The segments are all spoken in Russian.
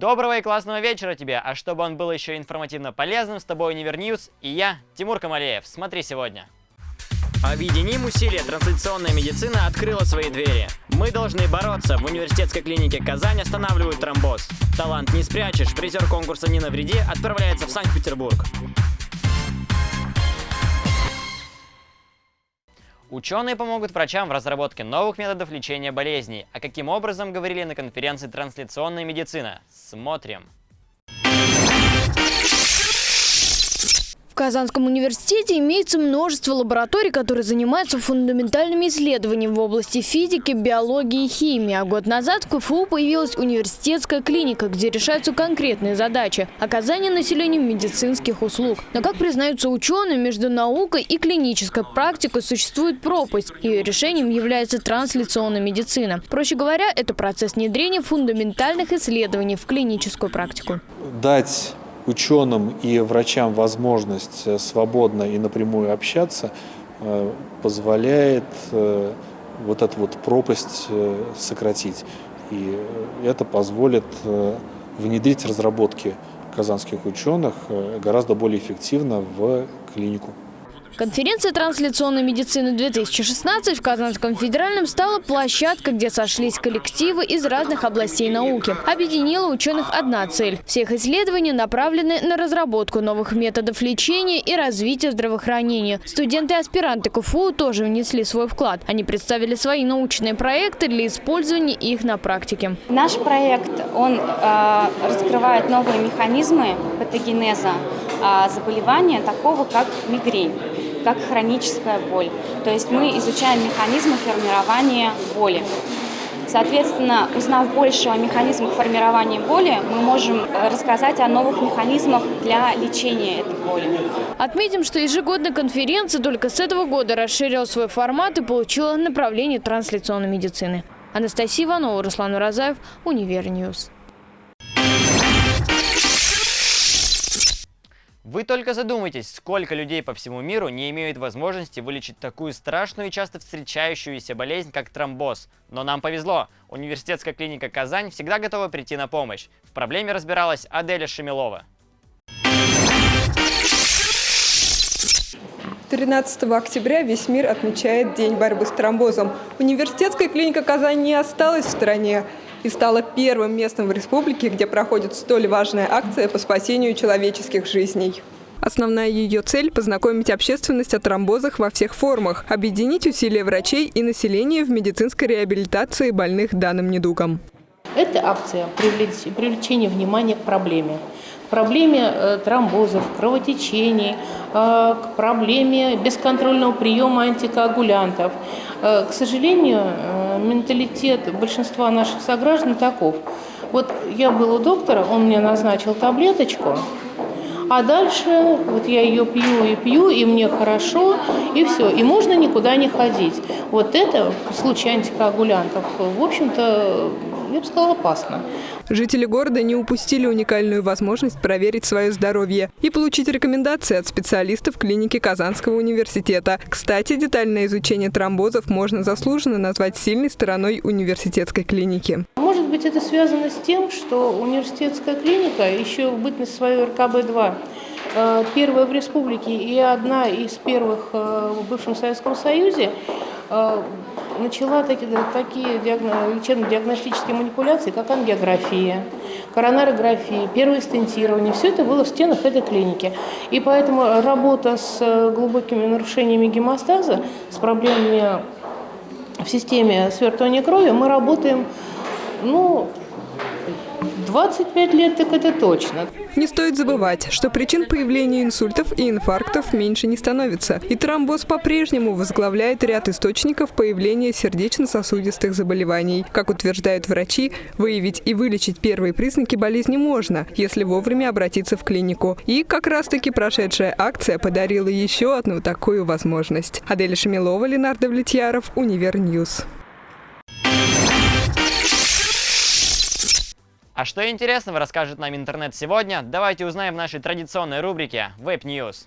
Доброго и классного вечера тебе, а чтобы он был еще информативно полезным, с тобой Univer News и я, Тимур Камалеев. Смотри сегодня. Объединим усилия, трансляционная медицина открыла свои двери. Мы должны бороться. В университетской клинике Казань останавливают тромбоз. Талант не спрячешь. Призер конкурса «Не навреди» отправляется в Санкт-Петербург. Ученые помогут врачам в разработке новых методов лечения болезней. А каким образом, говорили на конференции «Трансляционная медицина». Смотрим. Казанском университете имеется множество лабораторий, которые занимаются фундаментальными исследованиями в области физики, биологии и химии. А год назад в КФУ появилась университетская клиника, где решаются конкретные задачи – оказание населению медицинских услуг. Но, как признаются ученые, между наукой и клинической практикой существует пропасть. Ее решением является трансляционная медицина. Проще говоря, это процесс внедрения фундаментальных исследований в клиническую практику. Дать ученым и врачам возможность э, свободно и напрямую общаться э, позволяет э, вот эту вот пропасть сократить. И это позволит внедрить разработки казанских ученых гораздо более эффективно в клинику. Конференция трансляционной медицины 2016 в Казанском федеральном стала площадкой, где сошлись коллективы из разных областей науки. Объединила ученых одна цель. Всех исследований направлены на разработку новых методов лечения и развития здравоохранения. Студенты и аспиранты КФУ тоже внесли свой вклад. Они представили свои научные проекты для использования их на практике. Наш проект, он э, раскрывает новые механизмы патогенеза э, заболевания, такого как мигрень как хроническая боль. То есть мы изучаем механизмы формирования боли. Соответственно, узнав больше о механизмах формирования боли, мы можем рассказать о новых механизмах для лечения этой боли. Отметим, что ежегодная конференция только с этого года расширила свой формат и получила направление трансляционной медицины. Анастасия Иванова, Руслан Уразаев, Univer News. Вы только задумайтесь, сколько людей по всему миру не имеют возможности вылечить такую страшную и часто встречающуюся болезнь, как тромбоз. Но нам повезло. Университетская клиника Казань всегда готова прийти на помощь. В проблеме разбиралась Аделя Шемилова. 13 октября весь мир отмечает День борьбы с тромбозом. Университетская клиника Казань не осталась в стороне и стала первым местом в республике, где проходит столь важная акция по спасению человеческих жизней. Основная ее цель – познакомить общественность о тромбозах во всех формах, объединить усилия врачей и населения в медицинской реабилитации больных данным недугом. Эта акция – привлечение внимания к проблеме проблеме э, тромбозов, кровотечений, э, к проблеме бесконтрольного приема антикоагулянтов. Э, к сожалению, менталитет большинства наших сограждан таков. Вот я был у доктора, он мне назначил таблеточку, а дальше вот я ее пью и пью, и мне хорошо, и все. И можно никуда не ходить. Вот это в случае антикоагулянтов, в общем-то, я бы сказала, опасно. Жители города не упустили уникальную возможность проверить свое здоровье и получить рекомендации от специалистов клиники Казанского университета. Кстати, детальное изучение тромбозов можно заслуженно назвать сильной стороной университетской клиники. Может быть, это связано с тем, что университетская клиника еще в бытность свою РКБ-2 э, первая в республике и одна из первых э, в бывшем Советском Союзе э, начала такие, такие лечебно-диагностические манипуляции, как ангиография, коронарография, первое стентирование. Все это было в стенах этой клиники. И поэтому работа с э, глубокими нарушениями гемостаза, с проблемами в системе свертывания крови, мы работаем ну, 25 лет, так это точно. Не стоит забывать, что причин появления инсультов и инфарктов меньше не становится. И тромбоз по-прежнему возглавляет ряд источников появления сердечно-сосудистых заболеваний. Как утверждают врачи, выявить и вылечить первые признаки болезни можно, если вовремя обратиться в клинику. И как раз-таки прошедшая акция подарила еще одну такую возможность. Адель Шамилова, Ленардо Влетьяров, Univer News. А что интересного расскажет нам интернет сегодня, давайте узнаем в нашей традиционной рубрике Web News.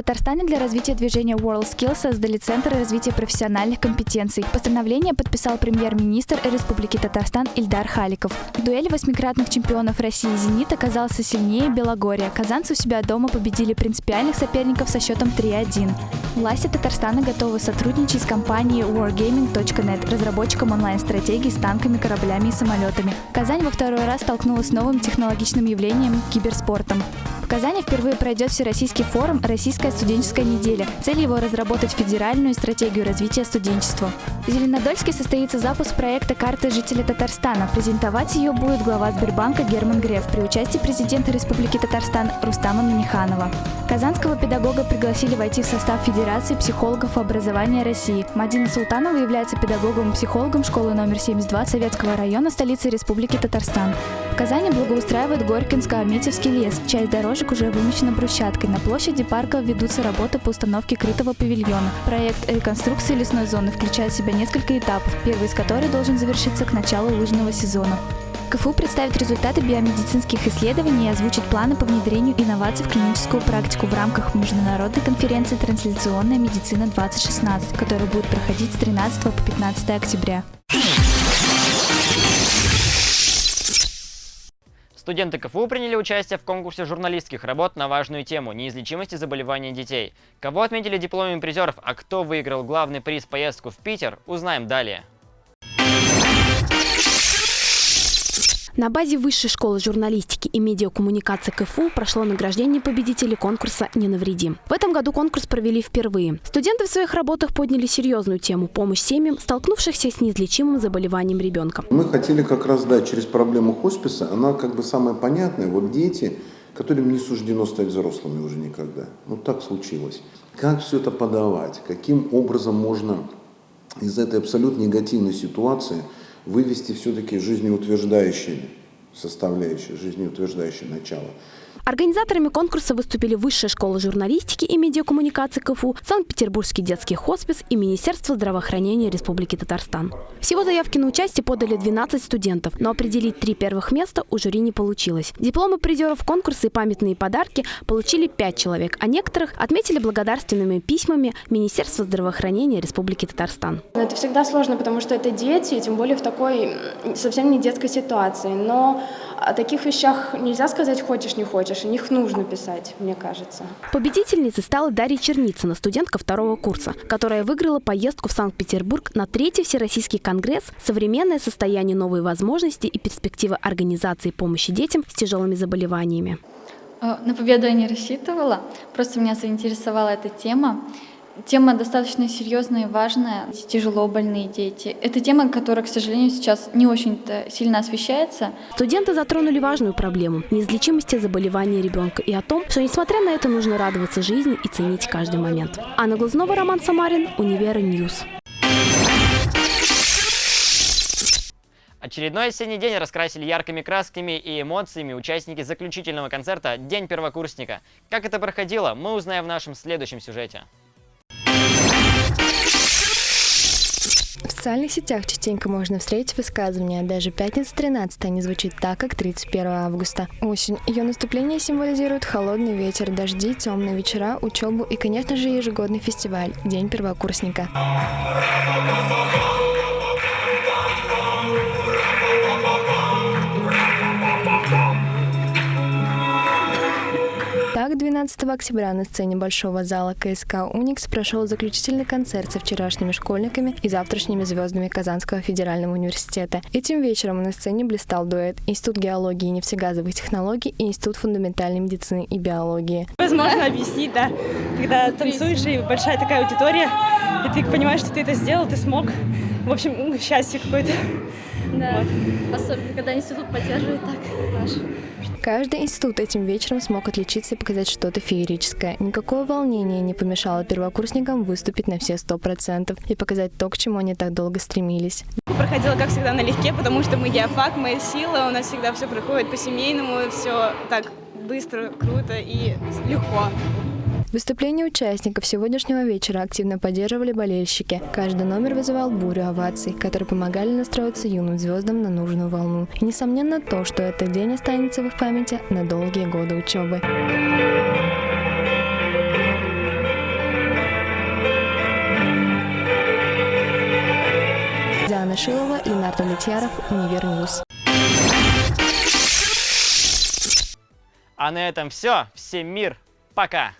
Татарстане для развития движения WorldSkills создали Центр развития профессиональных компетенций. Постановление подписал премьер-министр Республики Татарстан Ильдар Халиков. В дуэли восьмикратных чемпионов России «Зенит» оказался сильнее Белогория. Казанцы у себя дома победили принципиальных соперников со счетом 3-1. Власти Татарстана готовы сотрудничать с компанией wargaming.net, разработчиком онлайн-стратегий с танками, кораблями и самолетами. Казань во второй раз столкнулась с новым технологичным явлением – киберспортом. Казани впервые пройдет Всероссийский форум «Российская студенческая неделя». Цель его – разработать федеральную стратегию развития студенчества. В Зеленодольске состоится запуск проекта «Карты жителя Татарстана». Презентовать ее будет глава Сбербанка Герман Греф при участии президента Республики Татарстан Рустама Миниханова. Казанского педагога пригласили войти в состав Федерации психологов образования России. Мадина Султанова является педагогом и психологом школы номер 72 Советского района столицы Республики Татарстан. Казани благоустраивают Горькинско-Аметьевский лес. Часть дорожек уже вымощена брусчаткой. На площади парка ведутся работы по установке крытого павильона. Проект реконструкции лесной зоны включает в себя несколько этапов, первый из которых должен завершиться к началу лыжного сезона. КФУ представит результаты биомедицинских исследований и озвучит планы по внедрению инноваций в клиническую практику в рамках международной конференции «Трансляционная медицина-2016», которая будет проходить с 13 по 15 октября. Студенты КФУ приняли участие в конкурсе журналистских работ на важную тему – неизлечимости заболеваний детей. Кого отметили дипломами призеров, а кто выиграл главный приз поездку в Питер, узнаем далее. На базе Высшей школы журналистики и медиакоммуникации КФУ прошло награждение победителей конкурса «Не навреди». В этом году конкурс провели впервые. Студенты в своих работах подняли серьезную тему – помощь семьям, столкнувшихся с неизлечимым заболеванием ребенка. Мы хотели как раз дать через проблему хосписа, она как бы самая понятная. Вот дети, которым не суждено стать взрослыми уже никогда. Ну так случилось. Как все это подавать? Каким образом можно из этой абсолютно негативной ситуации – вывести все-таки жизнеутверждающие составляющие, жизнеутверждающее начало. Организаторами конкурса выступили Высшая школа журналистики и медиакоммуникации КФУ, Санкт-Петербургский детский хоспис и Министерство здравоохранения Республики Татарстан. Всего заявки на участие подали 12 студентов, но определить три первых места у жюри не получилось. Дипломы призеров конкурса и памятные подарки получили 5 человек, а некоторых отметили благодарственными письмами Министерства здравоохранения Республики Татарстан. Это всегда сложно, потому что это дети, тем более в такой совсем не детской ситуации. Но о таких вещах нельзя сказать «хочешь, не хочешь». О них нужно писать, мне кажется. Победительницей стала Дарья Черницына, студентка второго курса, которая выиграла поездку в Санкт-Петербург на третий Всероссийский конгресс «Современное состояние новые возможности и перспективы организации помощи детям с тяжелыми заболеваниями». Э, на победу я не рассчитывала, просто меня заинтересовала эта тема. Тема достаточно серьезная и важная. Тяжело больные дети. Это тема, которая, к сожалению, сейчас не очень-то сильно освещается. Студенты затронули важную проблему – неизлечимости заболевания ребенка и о том, что, несмотря на это, нужно радоваться жизни и ценить каждый момент. Анна Глазнова, Роман Самарин, Univer News. Очередной осенний день раскрасили яркими красками и эмоциями участники заключительного концерта «День первокурсника». Как это проходило, мы узнаем в нашем следующем сюжете. В социальных сетях частенько можно встретить высказывания. Даже пятница 13 не звучит так, как 31 августа. Осень. Ее наступление символизирует холодный ветер, дожди, темные вечера, учебу и, конечно же, ежегодный фестиваль День первокурсника. 12 октября на сцене Большого зала КСК «Уникс» прошел заключительный концерт со вчерашними школьниками и завтрашними звездами Казанского федерального университета. Этим вечером на сцене блистал дуэт Институт геологии и нефтегазовых технологий и Институт фундаментальной медицины и биологии. Возможно объяснить, да, когда танцуешь и большая такая аудитория, и ты понимаешь, что ты это сделал, ты смог. В общем, счастье какое-то. Да, вот. особенно когда институт поддерживает так наш. Каждый институт этим вечером смог отличиться и показать что-то феерическое. Никакое волнение не помешало первокурсникам выступить на все сто процентов и показать то, к чему они так долго стремились. Проходила, как всегда, налегке, потому что мы геофак, мы сила, у нас всегда все проходит по-семейному, все так быстро, круто и легко. Выступление участников сегодняшнего вечера активно поддерживали болельщики. Каждый номер вызывал бурю оваций, которые помогали настроиться юным звездам на нужную волну. И, несомненно, то, что этот день останется в их памяти на долгие годы учебы. Диана Шилова, Ленардо Летьяров, Univer News. А на этом все. Всем мир. Пока.